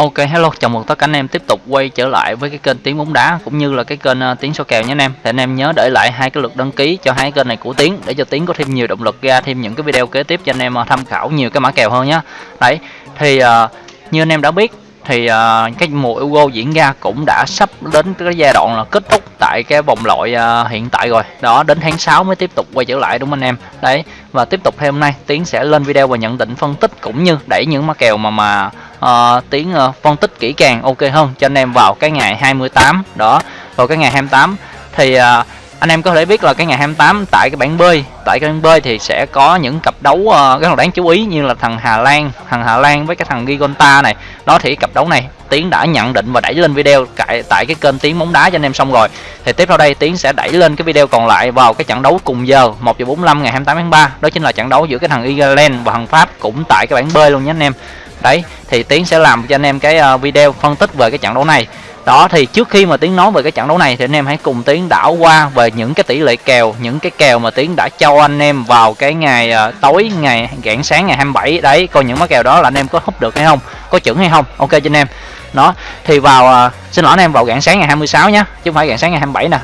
Ok hello, chào mừng tất cả anh em tiếp tục quay trở lại với cái kênh tiếng bóng đá cũng như là cái kênh ờ, uh, Tiến số kèo nhé anh em. Thì anh em nhớ để lại hai cái lượt đăng ký cho hai kênh này của Tiến để cho Tiến có thêm nhiều động lực ra thêm những cái video kế tiếp cho anh em uh, tham khảo nhiều cái mã kèo hơn nhé. Đấy, thì uh, như anh em đã biết thì uh, cái mùa Euro diễn ra cũng đã sắp đến cái giai đoạn là kết thúc tại cái vòng loại uh, hiện tại rồi đó đến tháng 6 mới tiếp tục quay trở lại đúng không anh em đấy và tiếp tục thêm hôm nay tiến sẽ lên video và nhận định phân tích cũng như đẩy những mã kèo mà mà uh, tiếng uh, phân tích kỹ càng ok hơn cho anh em vào cái ngày 28 đó. Vào cái ngày 28 thì uh, anh em có thể biết là cái ngày 28 tại cái bảng bơi tại cái bảng bơi thì sẽ có những cặp đấu uh, rất là đáng chú ý như là thằng Hà Lan thằng Hà Lan với cái thằng Gigonta này. Đó thì cặp đấu này Tiến đã nhận định và đẩy lên video tại tại cái kênh Tiến bóng đá cho anh em xong rồi. Thì tiếp theo đây Tiến sẽ đẩy lên cái video còn lại vào cái trận đấu cùng giờ 1 giờ 45 ngày 28 tháng 3 đó chính là trận đấu giữa cái thằng Ireland và thằng Pháp cũng tại cái bảng B luôn nhé anh em. Đấy thì Tiến sẽ làm cho anh em cái ờ, video phân tích về cái trận đấu này. Đó thì trước khi mà tiến nói về cái trận đấu này thì anh em hãy cùng tiến đảo qua về những cái tỷ lệ kèo những cái kèo mà tiến đã cho anh em vào cái ngày uh, tối ngày rạng sáng ngày 27 đấy coi những món kèo đó là anh em có húp được hay không có chuẩn hay không. Ok cho anh em đó thì vào uh, xin lỗi anh em vào rạng sáng ngày 26 nhé chứ không phải rạng sáng ngày 27 nè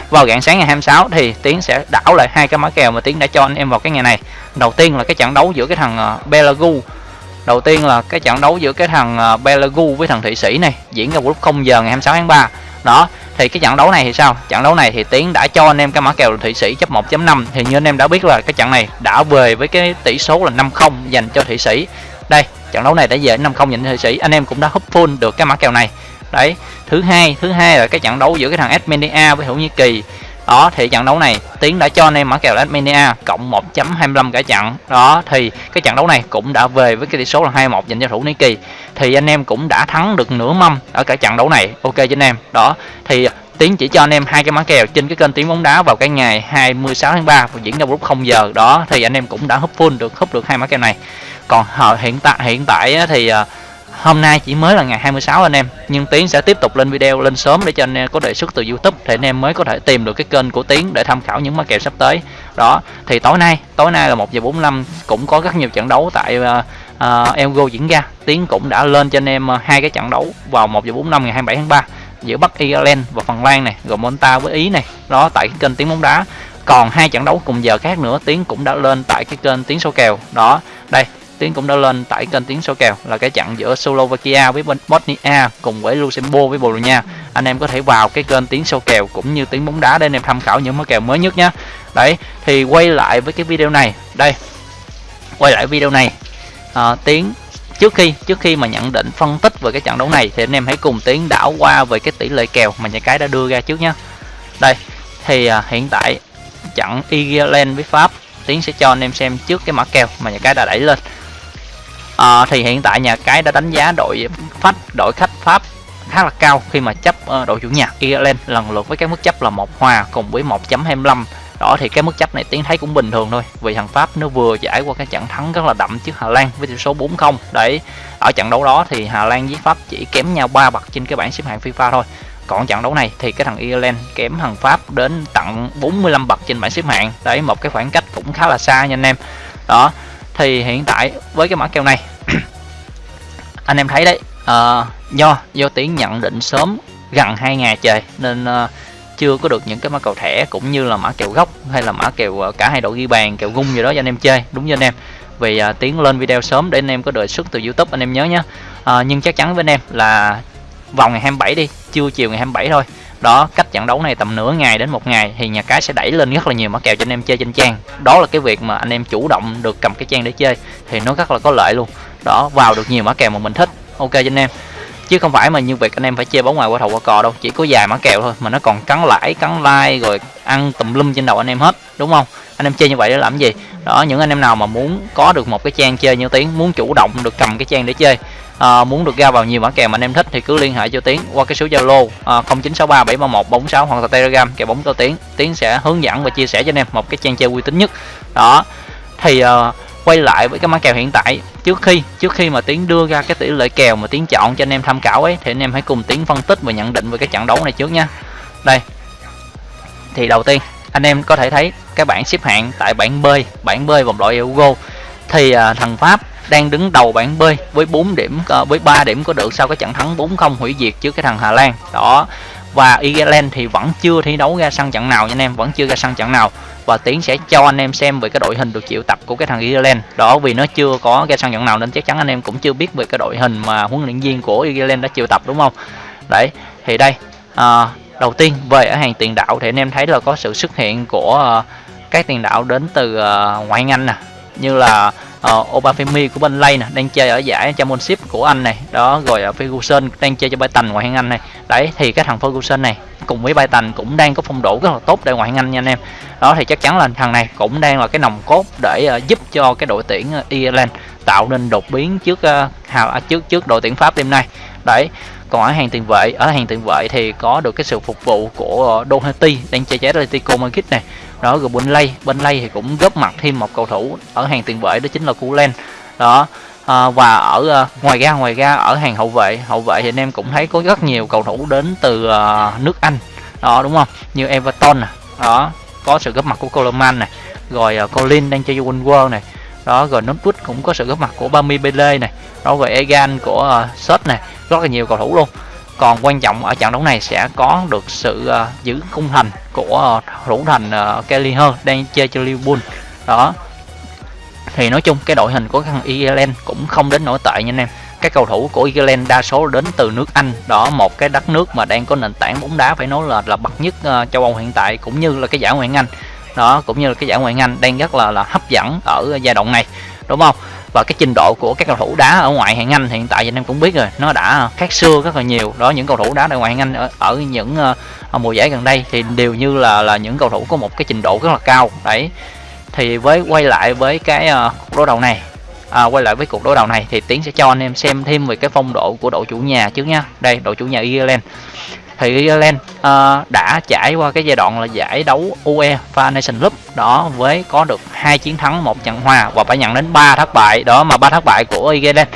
vào rạng sáng ngày 26 thì tiến sẽ đảo lại hai cái mã kèo mà tiến đã cho anh em vào cái ngày này đầu tiên là cái trận đấu giữa cái thằng uh, Belagu Đầu tiên là cái trận đấu giữa cái thằng uh, Belagu với thằng Thụy Sĩ này diễn ra vào lúc 0 giờ ngày 26 tháng 3. Đó, thì cái trận đấu này thì sao? Trận đấu này thì Tiến đã cho anh em cái mã kèo Thụy Sĩ chấp 1.5 thì như anh em đã biết là cái trận này đã về với cái tỷ số là 5-0 dành cho Thụy Sĩ. Đây, trận đấu này đã về 5-0 dành cho Thụy Sĩ. Anh em cũng đã húp full được cái mã kèo này. Đấy, thứ hai, thứ hai là cái trận đấu giữa cái thằng Armenia với Thổ Nhĩ Kỳ. Đó thì trận đấu này tiến đã cho anh em mã kèo Armenia cộng 1.25 cả trận. Đó thì cái trận đấu này cũng đã về với cái tỷ số là 21 dành cho thủ nhĩ Kỳ. Thì anh em cũng đã thắng được nửa mâm ở cả trận đấu này. Ok cho anh em. Đó thì Tiến chỉ cho anh em hai cái mã kèo trên cái kênh Tiến bóng đá vào cái ngày 26 tháng 3 và diễn ra lúc 0 giờ. Đó thì anh em cũng đã húp full được húp được hai mã kèo này. Còn ờ, hiện tại hiện tại thì ờ, hôm nay chỉ mới là ngày 26 anh em. Nhưng tiến sẽ tiếp tục lên video lên sớm để cho anh em có đề xuất từ youtube thì anh em mới có thể tìm được cái kênh của tiến để tham khảo những mã kèo sắp tới. Đó thì tối nay tối nay là một giờ 45 cũng có rất nhiều trận đấu tại uh, uh, Elgo diễn ra. Tiến cũng đã lên cho anh em hai cái trận đấu vào 1 giờ 45 ngày 27 tháng 3 giữa Bắc Ireland và Phần Lan này rồi Monta với Ý này đó tại cái kênh tiếng bóng đá còn hai trận đấu cùng giờ khác nữa tiếng cũng đã lên tại cái kênh tiếng số kèo đó đây tiếng cũng đã lên tại kênh tiếng số kèo là cái trận giữa Slovakia với Bosnia cùng với Luxembourg với Bồ Đào Nha. Anh em có thể vào cái kênh tiếng số kèo cũng như tiếng bóng đá để anh em tham khảo những món kèo mới nhất nhé. Đấy, thì quay lại với cái video này. Đây. Quay lại video này. Ờ, à, tiếng trước khi trước khi mà nhận định phân tích về cái trận đấu này thì anh em hãy cùng Tiến đảo qua về cái tỷ lệ kèo mà nhà cái đã đưa ra trước nhé. Đây, thì à, hiện tại trận Ireland với Pháp Tiến sẽ cho anh em xem trước cái mã kèo mà nhà cái đã đẩy lên à, thì hiện tại nhà cái đã đánh giá đội khách đội khách pháp khá là cao khi mà chấp uh, đội chủ nhà Ireland lần lượt với cái mức chấp là một hòa cùng với 1.25 đó thì cái mức chấp này tiến thấy cũng bình thường thôi. Vì thằng Pháp nó vừa trải qua cái trận thắng rất là đậm trước Hà Lan với tỷ số 4-0 đấy ở trận đấu đó thì Hà Lan với Pháp chỉ kém nhau 3 bậc trên cái bảng xếp hạng FIFA thôi. Còn trận đấu này thì cái thằng Ireland kém thằng Pháp đến tận 45 bậc trên bảng xếp hạng. Đấy một cái khoảng cách cũng khá là xa nha anh em. Đó thì hiện tại với cái mã kèo này anh em thấy đấy uh, do do tiến nhận định sớm gần hai ngày trời nên uh, chưa có được những cái mã kèo thẻ cũng như là mã kèo gốc hay là mã kèo ờ, cả hai đội ghi bàn kèo gung gì đó cho anh em chơi. Đúng cho anh em. Vì à, tiến lên video sớm để anh em có đề xuất từ youtube anh em nhớ nhé à, ờ, nhưng chắc chắn với anh em là vào ngày 27 đi chưa chiều ngày 27 thôi. Đó cách trận đấu này tầm nửa ngày đến một ngày thì nhà cái sẽ đẩy lên rất là nhiều mã kèo cho anh em chơi trên trang. Đó là cái việc mà anh em chủ động được cầm cái trang để chơi thì nó rất là có lợi luôn. Đó vào được nhiều mã kèo mà mình thích. Ok cho anh em chứ không phải mà như việc anh em phải chơi bóng ngoài qua thầu qua cò đâu chỉ có dài mã kèo thôi mà nó còn cắn lãi cắn like rồi ăn tùm lum trên đầu anh em hết đúng không? Anh em chơi như vậy để làm gì? Đó những anh em nào mà muốn có được một cái trang chơi như tiếng muốn chủ động được cầm cái trang để chơi à, muốn được ra vào nhiều mã kèo mà anh em thích thì cứ liên hệ cho tiến qua cái số zalo à, 731 46 hoặc là telegram kèo bóng cho tiến. Tiến sẽ hướng dẫn và chia sẻ cho anh em một cái trang chơi uy tín nhất. Đó thì uh, quay lại với cái mã kèo hiện tại. Trước khi trước khi mà tiến đưa ra cái tỷ lệ kèo mà tiến chọn cho anh em tham khảo ấy thì anh em hãy cùng tiến phân tích và nhận định về cái trận đấu này trước nha. Đây. Thì đầu tiên anh em có thể thấy cái bảng xếp hạng tại bảng B bảng B vòng loại Euro. Thì à, thằng Pháp đang đứng đầu bảng B với 4 điểm à, với 3 điểm có được sau cái trận thắng 4-0 hủy diệt trước cái thằng Hà Lan. Đó và Ireland thì vẫn chưa thi đấu ra sân trận nào nha anh em vẫn chưa ra sân trận nào. Và tiến sẽ cho anh em xem về cái đội hình được triệu tập của cái thằng Ireland. Đó vì nó chưa có ra sân trận nào nên chắc chắn anh em cũng chưa biết về cái đội hình mà huấn luyện viên của Ireland đã triệu tập đúng không? Đấy thì đây à, đầu tiên về ở hàng tiền đạo thì anh em thấy là có sự xuất hiện của uh, các tiền đạo đến từ uh, ngoại Anh nè. Như là Ờ, uh, Obafemi của bên Lay nè đang chơi ở giải Championship của Anh này. Đó rồi uh, Ferguson đang chơi cho Brighton ngoại hạng Anh này. Đấy thì cái thằng Ferguson này cùng với Brighton cũng đang có phong độ rất là tốt tại ngoại hạng Anh nha anh em. Đó thì chắc chắn là thằng này cũng đang là cái nòng cốt để uh, giúp cho cái đội tuyển uh, Ireland tạo nên đột biến trước uh, hào trước trước đội tuyển Pháp đêm nay. Đấy còn ở hàng tiền vệ ở hàng tiền vệ thì có được cái sự phục vụ của Doherty đang chơi trái Atletico Madrid này đó rồi bên lay bên lay thì cũng góp mặt thêm một cầu thủ ở hàng tiền vệ đó chính là Culen đó à, và ở uh, ngoài ra ngoài ra ở hàng hậu vệ hậu vệ thì anh em cũng thấy có rất nhiều cầu thủ đến từ uh, nước Anh. Đó đúng không? Như Everton nè đó có sự góp mặt của Coleman này rồi uh, Colin đang chơi World World này đó rồi Northwood cũng có sự góp mặt của Bami Bele này đó rồi Egan của uh, Sot này rất là nhiều cầu thủ luôn còn quan trọng ở trận đấu này sẽ có được sự uh, giữ khung thành của uh, thủ thành uh, Kelly Hơ đang chơi cho Liverpool. Đó. Thì nói chung cái đội hình của thằng Ireland cũng không đến nổi tệ nha anh em. Các cầu thủ của Ireland đa số đến từ nước Anh. Đó một cái đất nước mà đang có nền tảng bóng đá phải nói là là bậc nhất uh, châu Âu hiện tại cũng như là cái giải ngoại hạng Anh. Đó cũng như là cái giải ngoại hạng Anh đang rất là là hấp dẫn ở giai đoạn này đúng không? Và cái trình độ của các cầu thủ đá ở ngoại hạng Anh hiện tại anh em cũng biết rồi nó đã khác xưa rất là nhiều. Đó những cầu thủ đá ở ngoại hạng Anh ở, ở những uh, mùa giải gần đây thì đều như là là những cầu thủ có một cái trình độ rất là cao. Đấy thì với quay lại với cái uh, cuộc đối đầu này à, quay lại với cuộc đối đầu này thì tiến sẽ cho anh em xem thêm về cái phong độ của đội chủ nhà trước nha đây đội chủ nhà Ireland thì Ireland uh, ờ, đã trải qua cái giai đoạn là giải đấu UEFA Nation Cup. Đó với có được hai chiến thắng một trận hòa và phải nhận đến 3 thất bại. Đó mà ba thất bại của Ireland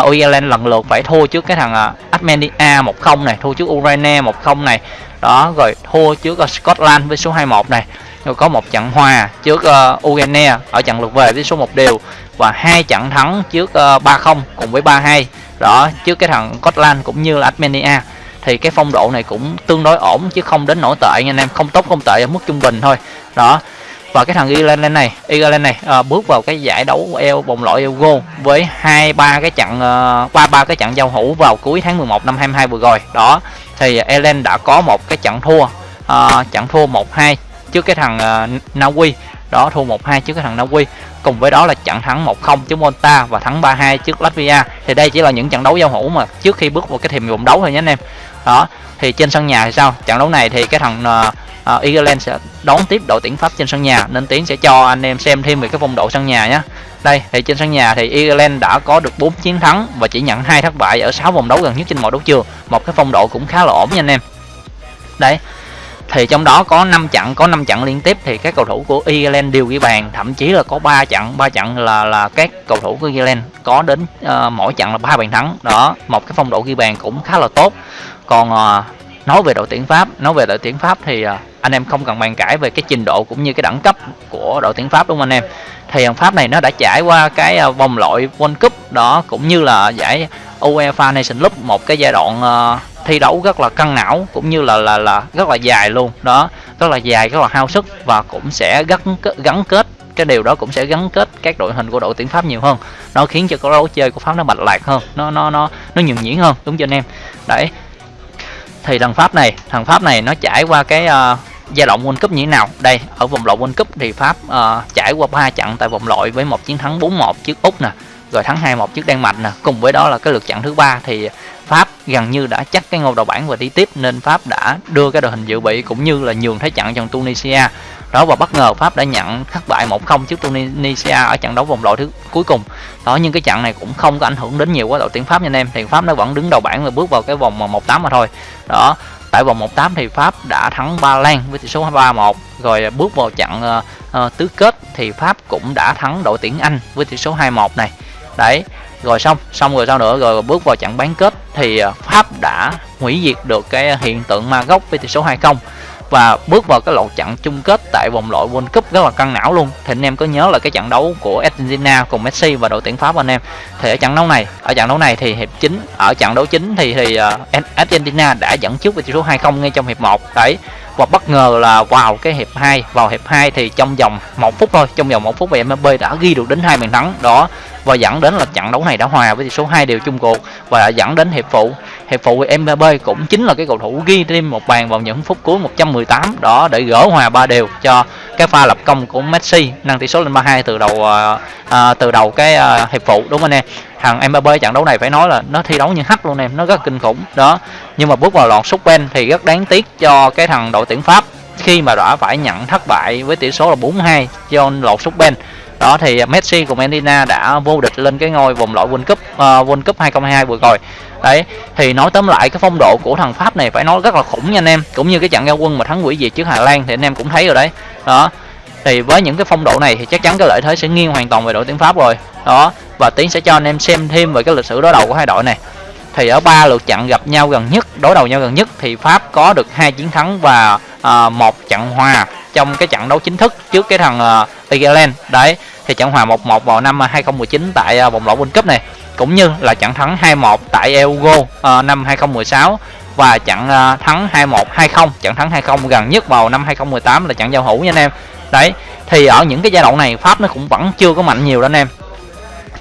uh, Ireland lần lượt phải thua trước cái thằng uh, Armenia 1-0 này thua trước Ukraine 1-0 này. Đó rồi thua trước uh, Scotland với số 21 này. Rồi có một trận hòa trước uh, Ukraine ở trận lượt về với số 1 đều. Và hai trận thắng trước uh, 3-0 cùng với 3-2 đó trước cái thằng Scotland cũng như là Armenia thì cái phong độ này cũng tương đối ổn chứ không đến nổi tệ nha anh em. Không tốt không tệ ở mức trung bình thôi. Đó. Và cái thằng Ireland này Ireland này à, bước vào cái giải đấu eo vòng loại Euro với hai ba cái trận à, ba ba cái trận giao hữu vào cuối tháng 11 năm 22 vừa rồi. Đó. Thì Ireland đã có một cái trận thua à, trận thua 1-2 trước cái thằng à, uh, Na Uy đó thua 1-2 trước cái thằng Na Uy cùng với đó là trận thắng 1-0 trước Monta và thắng 3-2 trước Latvia. Thì đây chỉ là những trận đấu giao hữu mà trước khi bước vào cái thềm vòng đấu thôi nhé anh em đó thì trên sân nhà thì sao? Trận đấu này thì cái thằng ờ, ờ, uh, Ireland sẽ đón tiếp đội tuyển Pháp trên sân nhà nên tiến sẽ cho anh em xem thêm về cái phong độ sân nhà nhé đây thì trên sân nhà thì Ireland đã có được 4 chiến thắng và chỉ nhận hai thất bại ở 6 vòng đấu gần nhất trên mọi đấu trường. Một cái phong độ cũng khá là ổn nha anh em. Đấy thì trong đó có 5 trận có 5 trận liên tiếp thì các cầu thủ của Ireland đều ghi bàn. Thậm chí là có 3 trận 3 trận là là các cầu thủ của Ireland có đến uh, mỗi trận là ba bàn thắng. Đó một cái phong độ ghi bàn cũng khá là tốt. Còn uh, nói về đội tuyển Pháp nói về đội tuyển Pháp thì uh, anh em không cần bàn cãi về cái trình độ cũng như cái đẳng cấp của đội tuyển Pháp đúng không anh em? Thì thằng Pháp này nó đã trải qua cái uh, vòng loại World Cup đó cũng như là giải UEFA Nation Cup một cái giai đoạn uh, thi đấu rất là căng não cũng như là là là rất là dài luôn. Đó rất là dài rất là hao sức và cũng sẽ gắn gắn kết cái điều đó cũng sẽ gắn kết các đội hình của đội tuyển Pháp nhiều hơn. Nó khiến cho cái đấu chơi của Pháp nó mạch lạc hơn nó nó nó nó nhường nhuyễn hơn đúng cho anh em? Đấy. Thì thằng Pháp này thằng Pháp này nó trải qua cái uh, giai đoạn World Cup như thế nào? Đây ở vòng loại World Cup thì Pháp uh, trải qua ba trận tại vòng loại với một chiến thắng 4-1 trước Úc nè rồi thắng 2-1 trước Đan Mạch nè cùng với đó là cái lượt trận thứ ba thì Pháp gần như đã chắc cái ngôi đầu bảng và đi tiếp nên Pháp đã đưa cái đội hình dự bị cũng như là nhường thế trận cho Tunisia. Đó và bất ngờ Pháp đã nhận thất bại 1-0 trước Tunisia ở trận đấu vòng loại thứ cuối cùng. Đó nhưng cái trận này cũng không có ảnh hưởng đến nhiều quá đội tuyển Pháp nha anh em. Thì Pháp nó vẫn đứng đầu bảng và bước vào cái vòng 1-8 mà thôi. Đó tại vòng 1-8 thì Pháp đã thắng Ba Lan với tỷ số 3-1 rồi bước vào trận uh, uh, tứ kết thì Pháp cũng đã thắng đội tuyển Anh với tỷ số 2-1 này. Đấy rồi xong xong rồi sao nữa? Rồi bước vào trận bán kết thì à, Pháp đã hủy diệt được cái hiện tượng ma gốc với tỷ số 2-0 và bước vào cái lộ trận chung kết tại vòng loại World Cup rất là căng não luôn. Thì anh em có nhớ là cái trận đấu của Argentina cùng Messi và đội tuyển Pháp anh em? Thì ở trận đấu này, ở trận đấu này thì hiệp chính ở trận đấu chính thì thì à, Argentina đã dẫn trước với tỷ số 2-0 ngay trong hiệp 1 đấy và bất ngờ là vào cái hiệp 2 vào hiệp 2 thì trong vòng một phút thôi trong vòng một phút thì Mbappe đã ghi được đến hai bàn thắng đó và dẫn đến là trận đấu này đã hòa với tỷ số 2 đều chung cuộc và dẫn đến hiệp phụ. Hiệp phụ thì Mbappe cũng chính là cái cầu thủ ghi thêm một bàn vào những phút cuối 118 đó để gỡ hòa ba đều cho cái pha lập công của Messi nâng tỷ số lên 3-2 từ đầu à, à, từ đầu cái à, hiệp phụ đúng không anh em? Thằng Mbappe trận đấu này phải nói là nó thi đấu như hắt luôn em nó rất kinh khủng. Đó nhưng mà bước vào loạt sút pen thì rất đáng tiếc cho cái thằng đội tuyển Pháp. Khi mà đã phải nhận thất bại với tỷ số là 4-2 cho lọt sút pen đó thì Messi cùng Argentina đã vô địch lên cái ngôi vòng loại World Cup uh, World Cup 2022 vừa rồi. Đấy thì nói tóm lại cái phong độ của thằng Pháp này phải nói rất là khủng nha anh em. Cũng như cái trận giao quân mà thắng quỷ diệt trước Hà Lan thì anh em cũng thấy rồi đấy. Đó thì với những cái phong độ này thì chắc chắn cái lợi thế sẽ nghiêng hoàn toàn về đội tuyển Pháp rồi. Đó và tiến sẽ cho anh em xem thêm về cái lịch sử đối đầu của hai đội này. Thì ở ba lượt trận gặp nhau gần nhất đối đầu nhau gần nhất thì Pháp có được hai chiến thắng và à, một trận hòa trong cái trận đấu chính thức trước cái thằng à, uh, Ireland đấy thì trận hòa 1-1 vào năm à, 2019 tại uh, vòng loại World Cup này cũng như là trận thắng 2-1 tại Euro uh, năm 2016 và trận uh, thắng 2-1 2-0 trận thắng 2-0 gần nhất vào năm 2018 là trận giao hữu nha anh em đấy. Thì ở những cái giai đoạn này Pháp nó cũng vẫn chưa có mạnh nhiều đó anh em.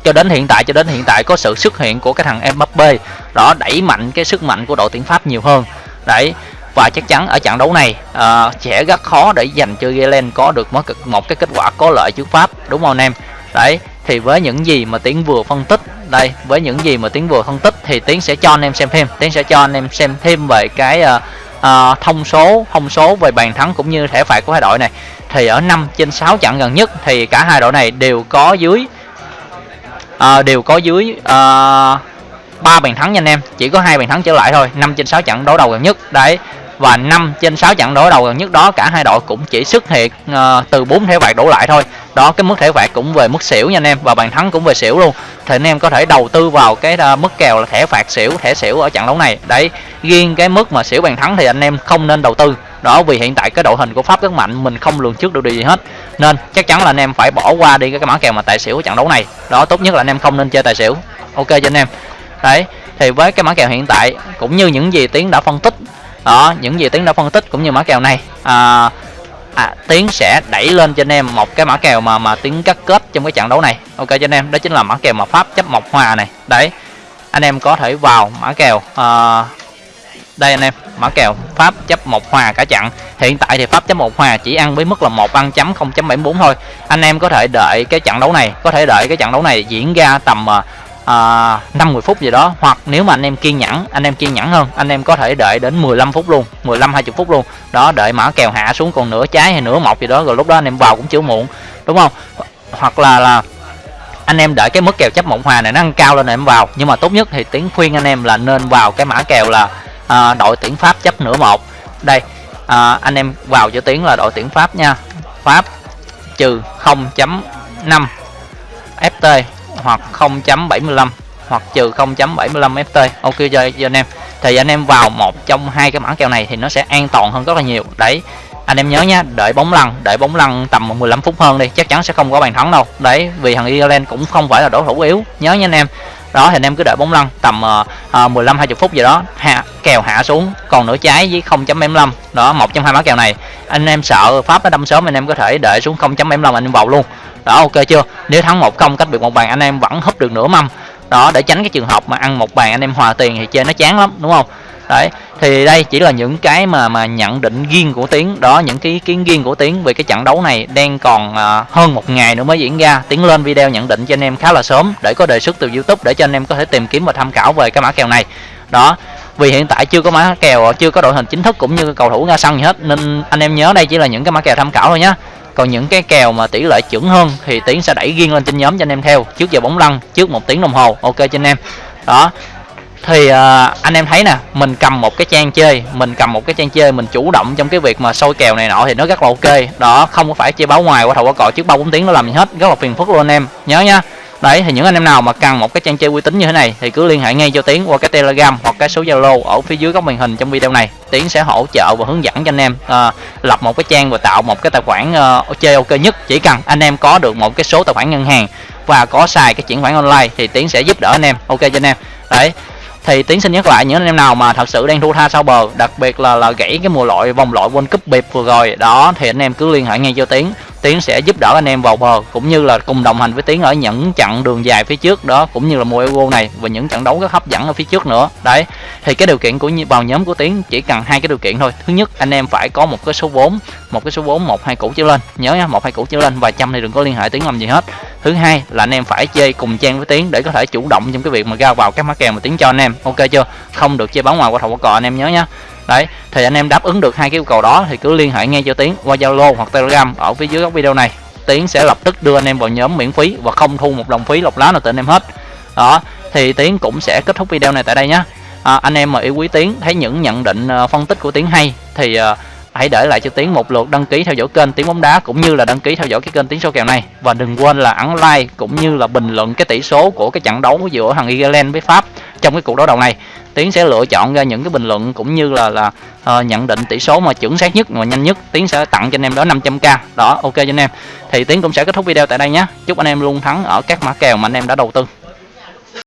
Cho đến hiện tại cho đến hiện tại có sự xuất hiện của cái thằng Mbappe đó đẩy mạnh cái sức mạnh của đội tuyển Pháp nhiều hơn. Đấy và chắc chắn ở trận đấu này uh, sẽ rất khó để dành cho Galen có được một, một cái kết quả có lợi trước Pháp đúng không anh em? Đấy thì với những gì mà tiến vừa phân tích đây với những gì mà tiến vừa phân tích thì tiến sẽ cho anh em xem thêm. Tiến sẽ cho anh em xem thêm về cái uh, uh, thông số thông số về bàn thắng cũng như thẻ phạt của hai đội này. Thì ở 5 trên 6 trận gần nhất thì cả hai đội này đều có dưới uh, đều có dưới ờ, uh, 3 bàn thắng nha anh em. Chỉ có hai bàn thắng trở lại thôi. 5 trên 6 trận đấu đầu gần nhất. Đấy và 5 trên 6 trận đối đầu gần nhất đó cả hai đội cũng chỉ xuất hiện uh, từ 4 thẻ phạt đổ lại thôi. Đó cái mức thẻ phạt cũng về mức xỉu nha anh em và bàn thắng cũng về xỉu luôn. Thì anh em có thể đầu tư vào cái uh, mức kèo là thẻ phạt xỉu thẻ xỉu ở trận đấu này. Đấy riêng cái mức mà xỉu bàn thắng thì anh em không nên đầu tư. Đó vì hiện tại cái đội hình của pháp rất mạnh mình không lường trước được điều gì hết. Nên chắc chắn là anh em phải bỏ qua đi cái, cái mã kèo mà tài xỉu ở trận đấu này. Đó tốt nhất là anh em không nên chơi tài xỉu. Ok cho anh em. Đấy thì với cái mã kèo hiện tại cũng như những gì tiến đã phân tích đó những gì tiến đã phân tích cũng như mã kèo này. À, à, tiến sẽ đẩy lên cho anh em một cái mã kèo mà mà tiến cắt kết trong cái trận đấu này. Ok cho anh em đó chính là mã kèo mà pháp chấp một hòa này. Đấy anh em có thể vào mã kèo à, đây anh em mã kèo pháp chấp một hòa cả chặn hiện tại thì pháp chấp một hòa chỉ ăn với mức là một ăn chấm 0.74 thôi. Anh em có thể đợi cái trận đấu này có thể đợi cái trận đấu này diễn ra tầm à, à, 50 phút gì đó. Hoặc nếu mà anh em kiên nhẫn anh em kiên nhẫn hơn anh em có thể đợi đến 15 phút luôn 15 20 phút luôn. Đó đợi mã kèo hạ xuống còn nửa trái hay nửa một gì đó rồi lúc đó anh em vào cũng chưa muộn đúng không? Hoặc là là anh em đợi cái mức kèo chấp mộng hòa này nó ăn cao lên em vào. Nhưng mà tốt nhất thì tiếng khuyên anh em là nên vào cái mã kèo là à, đội tuyển pháp chấp nửa một. Đây à, anh em vào cho tiếng là đội tuyển pháp nha. Pháp trừ 0.5 ft hoặc 0.75 hoặc trừ 0.75 ft ok cho, cho anh em. Thì anh em vào một trong hai cái mã kèo này thì nó sẽ an toàn hơn rất là nhiều. Đấy anh em nhớ nhá đợi bóng lăn đợi bóng lăn tầm 15 phút hơn đi chắc chắn sẽ không có bàn thắng đâu. Đấy vì thằng Ireland cũng không phải là đối thủ yếu. Nhớ nha anh em. Đó thì anh em cứ đợi bóng lăn tầm uh, 15 20 phút gì đó hạ kèo hạ xuống. Còn nửa trái với 0.75 đó một trong hai mã kèo này. Anh em sợ pháp nó đâm sớm anh em có thể đợi xuống 0.75 anh em vào luôn đó ok chưa? Nếu thắng một công cách biệt một bàn anh em vẫn húp được nửa mâm. Đó để tránh cái trường hợp mà ăn một bàn anh em hòa tiền thì chơi nó chán lắm đúng không? Đấy thì đây chỉ là những cái mà mà nhận định riêng của tiến. Đó những cái ý kiến riêng của tiến về cái trận đấu này đang còn uh, hơn một ngày nữa mới diễn ra. Tiến lên video nhận định cho anh em khá là sớm để có đề xuất từ youtube để cho anh em có thể tìm kiếm và tham khảo về cái mã kèo này. Đó vì hiện tại chưa có mã kèo chưa có đội hình chính thức cũng như cầu thủ ra sân gì hết nên anh em nhớ đây chỉ là những cái mã kèo tham khảo thôi nhé còn những cái kèo mà tỷ lệ chuẩn hơn thì tiến sẽ đẩy riêng lên trên nhóm cho anh em theo trước giờ bóng lăn trước một tiếng đồng hồ. Ok cho anh em. Đó. Thì uh, anh em thấy nè mình cầm một cái trang chơi mình cầm một cái trang chơi mình chủ động trong cái việc mà sôi kèo này nọ thì nó rất là ok. Đó không có phải chơi báo ngoài qua thầu qua cò trước ba bốn tiếng nó làm gì hết rất là phiền phức luôn anh em. Nhớ nha đấy thì những anh em nào mà cần một cái trang chơi uy tín như thế này thì cứ liên hệ ngay cho tiến qua cái telegram hoặc cái số zalo ở phía dưới góc màn hình trong video này. Tiến sẽ hỗ trợ và hướng dẫn cho anh em à, lập một cái trang và tạo một cái tài khoản uh, chơi ok nhất. Chỉ cần anh em có được một cái số tài khoản ngân hàng và có xài cái chuyển khoản online thì tiến sẽ giúp đỡ anh em. Ok cho anh em. Đấy thì tiến xin nhắc lại những anh em nào mà thật sự đang thua tha sau bờ đặc biệt là là gãy cái mùa loại vòng loại world cup biệt vừa rồi đó thì anh em cứ liên hệ ngay cho tiến tiến sẽ giúp đỡ anh em vào bờ, cũng như là cùng đồng hành với tiến ở những chặng đường dài phía trước đó, cũng như là mùa euro này và những trận đấu rất hấp dẫn ở phía trước nữa. Đấy, thì cái điều kiện của vào nhóm của tiến chỉ cần hai cái điều kiện thôi. Thứ nhất, anh em phải có một cái số vốn, một cái số vốn một hai củ trở lên. Nhớ nha, một hai củ trở lên và trăm thì đừng có liên hệ tiến làm gì hết. Thứ hai là anh em phải chơi cùng trang với tiến để có thể chủ động trong cái việc mà ra vào các mã kèo mà tiến cho anh em. Ok chưa? Không được chơi bóng ngoài qua thầu qua cò, anh em nhớ nhá đấy thì anh em đáp ứng được hai cái yêu cầu đó thì cứ liên hệ ngay cho tiến qua zalo hoặc telegram ở phía dưới góc video này. Tiến sẽ lập tức đưa anh em vào nhóm miễn phí và không thu một đồng phí lọc lá nào từ anh em hết. Đó thì tiến cũng sẽ kết thúc video này tại đây nhé à, anh em mà yêu quý tiến thấy những nhận định uh, phân tích của tiến hay thì uh, hãy để lại cho tiến một lượt đăng ký theo dõi kênh tiến bóng đá cũng như là đăng ký theo dõi cái kênh tiến số kèo này. Và đừng quên là ấn like cũng như là bình luận cái tỷ số của cái trận đấu giữa thằng Ireland với Pháp trong cái cuộc đấu đầu này. Tiến sẽ lựa chọn ra những cái bình luận cũng như là là uh, nhận định tỷ số mà chuẩn xác nhất và nhanh nhất. Tiến sẽ tặng cho anh em đó 500k đó ok cho anh em. Thì tiến cũng sẽ kết thúc video tại đây nhé. Chúc anh em luôn thắng ở các mã kèo mà anh em đã đầu tư.